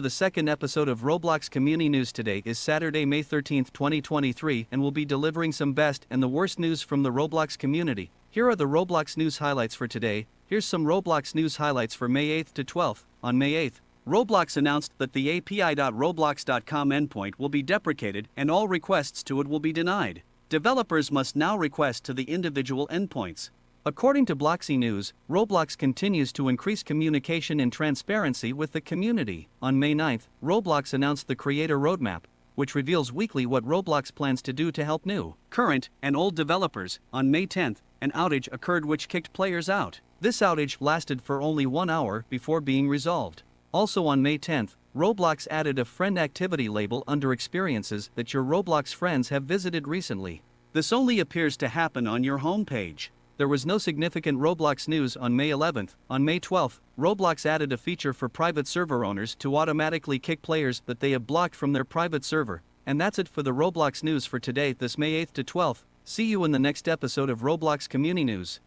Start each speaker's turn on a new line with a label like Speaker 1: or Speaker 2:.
Speaker 1: to the second episode of Roblox Community News today is Saturday, May 13, 2023 and we'll be delivering some best and the worst news from the Roblox community. Here are the Roblox news highlights for today, here's some Roblox news highlights for May 8th to 12th. On May 8th, Roblox announced that the API.roblox.com endpoint will be deprecated and all requests to it will be denied. Developers must now request to the individual endpoints. According to Bloxy News, Roblox continues to increase communication and transparency with the community. On May 9, Roblox announced the Creator Roadmap, which reveals weekly what Roblox plans to do to help new, current, and old developers. On May 10, an outage occurred which kicked players out. This outage lasted for only one hour before being resolved. Also on May 10th, Roblox added a friend activity label under experiences that your Roblox friends have visited recently. This only appears to happen on your homepage there was no significant Roblox news on May 11th. On May 12th, Roblox added a feature for private server owners to automatically kick players that they have blocked from their private server. And that's it for the Roblox news for today, this May 8th to 12th. See you in the next episode of Roblox Community News.